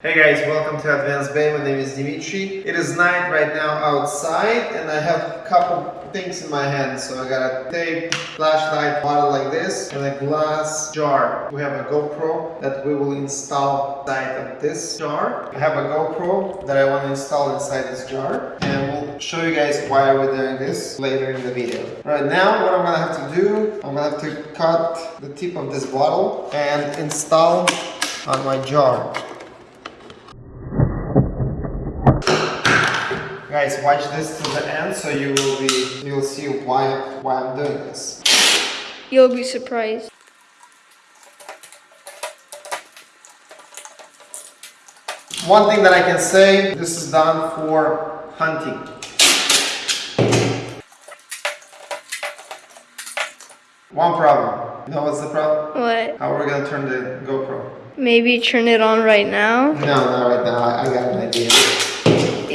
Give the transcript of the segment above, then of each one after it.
Hey guys, welcome to Advanced Bay. My name is Dimitri. It is night right now outside and I have a couple things in my hand. So I got a tape, flashlight, bottle like this, and a glass jar. We have a GoPro that we will install inside of this jar. I have a GoPro that I want to install inside this jar and we'll show you guys why we're doing this later in the video. Right now, what I'm gonna have to do, I'm gonna have to cut the tip of this bottle and install on my jar. Guys, watch this to the end so you will be you'll see why why I'm doing this. You'll be surprised. One thing that I can say, this is done for hunting. One problem. You know what's the problem? What? How are we gonna turn the GoPro? Maybe turn it on right now? No, not right now. I, I got an idea.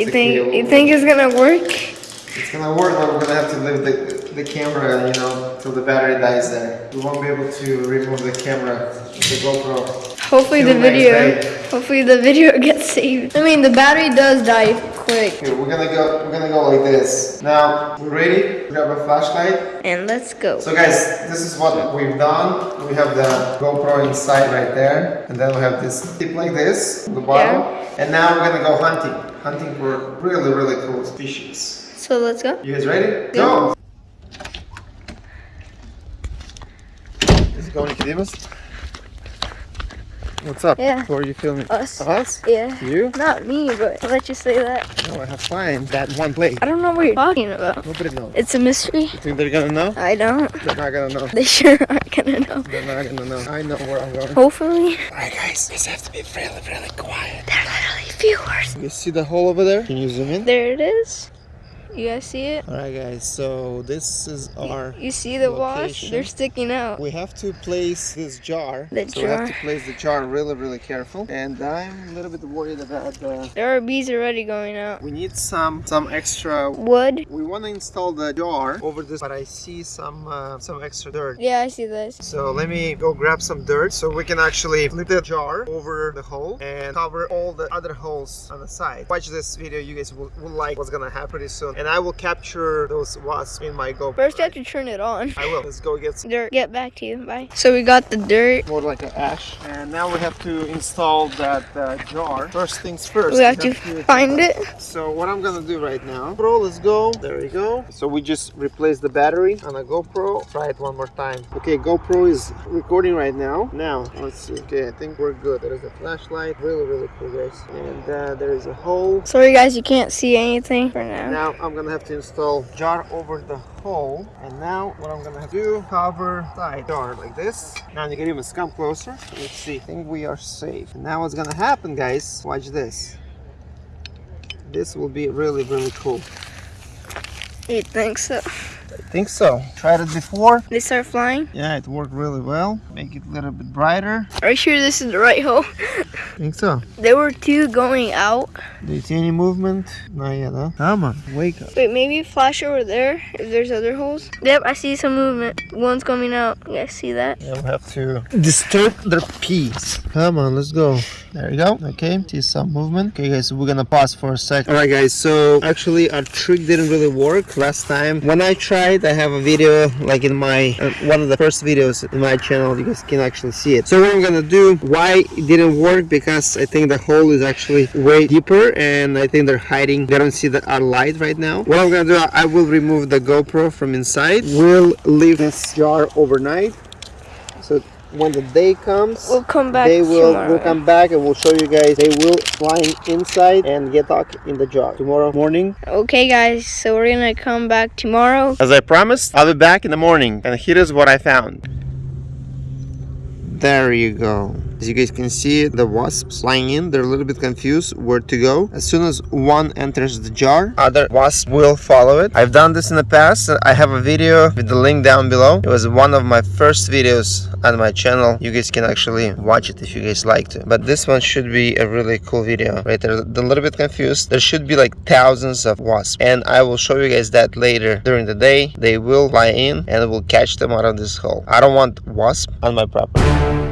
You think you think it's gonna work? It's gonna work, but we're gonna have to leave the, the camera, you know, till the battery dies there. We won't be able to remove the camera, the GoPro. Hopefully the video hopefully the video gets saved. I mean the battery does die quick. Okay, we're gonna go. We're gonna go like this. Now we're ready. Grab a flashlight. And let's go. So guys, this is what we've done. We have the GoPro inside right there, and then we have this tip like this, the bottom. And now we're gonna go hunting. Hunting for really, really cool species. So let's go. You guys ready? Yeah. Go. Is it going, Nicodemus? What's up? Yeah. Who are you filming? Us. Us? Yeah. You? Not me, but I'll let you say that. No, I have find that one place. I don't know what you're talking about. Nobody knows. It's a mystery. You think they're gonna know? I don't. They're not gonna know. They sure aren't gonna know. They're not gonna know. I know where I'm going. Hopefully. Alright guys, this has to be really, really quiet. They're literally viewers. You see the hole over there? Can you zoom in? There it is. You guys see it? Alright guys, so this is our You see the wash? They're sticking out. we have to place this jar. The so we have to place the jar really, really careful. And I'm a little bit worried about the There are bees already going out. we need some some extra Wood? we want to install the jar over this but I see some uh, some extra dirt. Yeah, I see this. So let me go grab some dirt so we can actually flip the jar over the hole and cover all the other holes on the side. Watch this video, you guys will, will like what's gonna happen pretty soon. And I will capture those wasps in my GoPro. First, you have to turn it on. I will. Let's go get some Dirt. Get back to you. Bye. So we got the dirt. more like an ash. And now we have to install that uh, jar. First things first. We have to find it. So what I'm gonna do right now, bro, let's go. There we go. So we just replace the battery on a GoPro. Try it one more time. Okay, GoPro is recording right now. Now, let's see. Okay, I think we're good. There is a flashlight. Really, really cool, guys. And uh, there is a hole. Sorry, guys, you can't see anything for now. Now I'm gonna have to install jar over the hole. And now what I'm gonna do, cover side jar like this. Now you can even come closer. Let's see. I think we are safe. Now what's gonna happen, guys? Watch this. This will be really, really cool. You think so? I think so. Tried it before. They start flying? Yeah, it worked really well. Make it a little bit brighter. Are you sure this is the right hole? I think so. There were two going out. Do you see any movement? Not yet, huh? Come on, wake up. Wait, maybe flash over there if there's other holes. Yep, I see some movement. One's coming out. You guys see that? Yeah, we have to disturb their peace. Come on, let's go. There you go. Okay, see some movement. Okay, guys, we're gonna pause for a sec. All right, guys. So actually, our trick didn't really work last time. When I tried, I have a video like in my uh, one of the first videos in my channel. You guys can actually see it. So what I'm gonna do? Why it didn't work? Because I think the hole is actually way deeper, and I think they're hiding. They don't see the our light right now. What I'm gonna do? I will remove the GoPro from inside. We'll leave this jar overnight. So when the day comes, We'll come back they will tomorrow. will come back and we'll show you guys. They will flying inside and get stuck in the jar tomorrow morning. Okay, guys, so we're gonna come back tomorrow. As I promised, I'll be back in the morning. And here is what I found. There you go. As you guys can see, the wasps flying in, they're a little bit confused where to go. As soon as one enters the jar, other wasps will follow it. I've done this in the past. I have a video with the link down below. It was one of my first videos on my channel. You guys can actually watch it if you guys like to. But this one should be a really cool video. Right, they're, a little bit confused. There should be like thousands of wasps. And I will show you guys that later during the day. They will fly in and we'll catch them out of this hole. I don't want wasp on my property.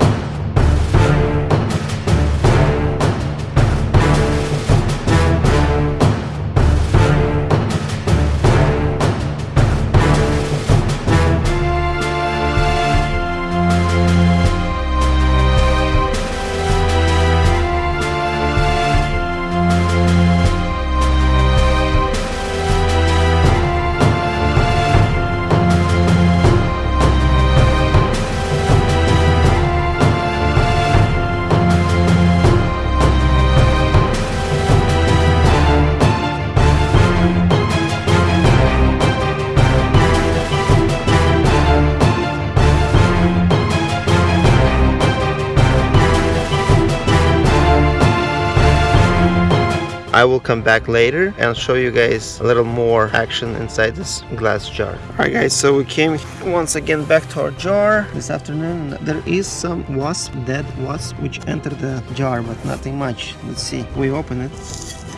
I will come back later and show you guys a little more action inside this glass jar. Alright guys, so we came once again back to our jar this afternoon. There is some wasp, dead wasp, which entered the jar, but nothing much. Let's see. We open it.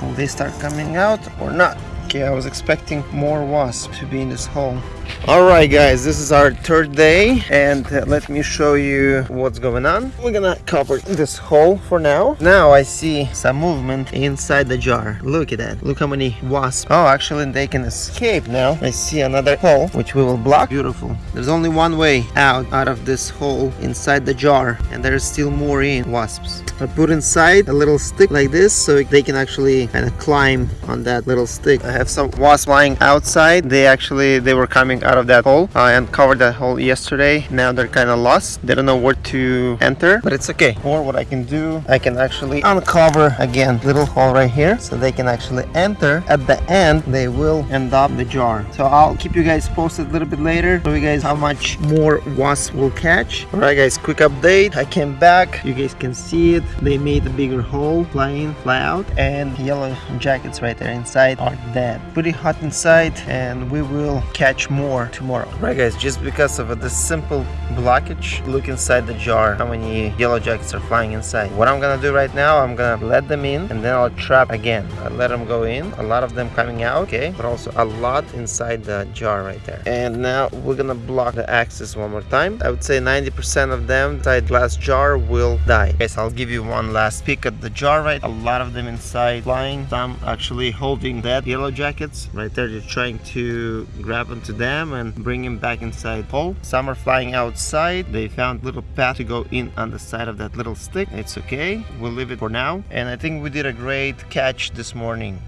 Will they start coming out or not? Okay, I was expecting more wasps to be in this hole. Alright guys, this is our third day and uh, let me show you what's going on. We're gonna cover this hole for now. Now I see some movement inside the jar. Look at that. Look how many wasps. Oh, actually they can escape now. I see another hole which we will block. Beautiful. There's only one way out out of this hole inside the jar and there's still more in wasps. I put inside a little stick like this so they can actually kind of climb on that little stick. I have some wasps flying outside. They actually they were coming out of that hole. I uncovered that hole yesterday. Now they're kind of lost. They don't know where to enter, but it's okay. Or what I can do, I can actually uncover again little hole right here so they can actually enter. At the end, they will end up the jar. So I'll keep you guys posted a little bit later. Show you guys how much more wasps will catch. All right, guys, quick update. I came back. You guys can see it. They made a bigger hole, fly in, fly out, and yellow jackets right there inside are dead. Pretty hot inside, and we will catch more more tomorrow. Right guys, just because of this simple blockage, look inside the jar how many yellow jackets are flying inside. What I'm gonna do right now, I'm gonna let them in and then I'll trap again. I'll let them go in, a lot of them coming out, okay, but also a lot inside the jar right there. And now we're gonna block the access one more time. I would say 90% of them inside glass jar will die. Guys, I'll give you one last peek at the jar right. A lot of them inside flying, some actually holding dead yellow jackets. Right there, they're trying to grab onto them them and bring him back inside hole. Some are flying outside. They found little path to go in on the side of that little stick. It's okay. We'll leave it for now. And I think we did a great catch this morning.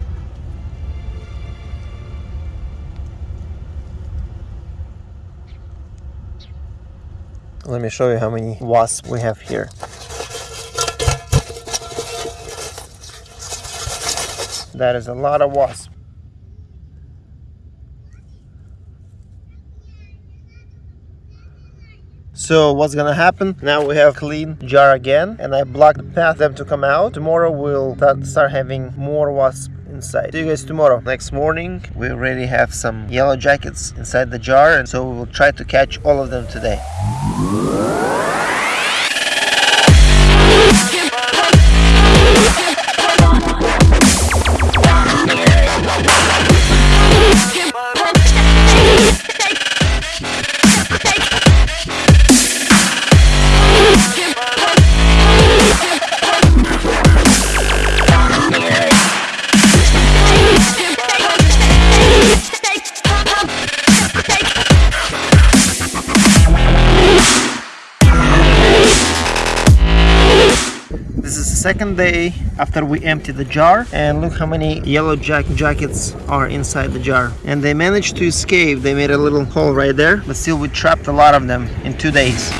Let me show you how many wasps we have here. That is a lot of wasps. So what's gonna happen? Now we have clean jar again and I block the path them to come out. Tomorrow we'll start having more wasps inside. See you guys tomorrow. Next morning we already have some yellow jackets inside the jar and so we will try to catch all of them today. Second day after we empty the jar and look how many yellow jack jackets are inside the jar. And they managed to escape. They made a little hole right there but still we trapped a lot of them in two days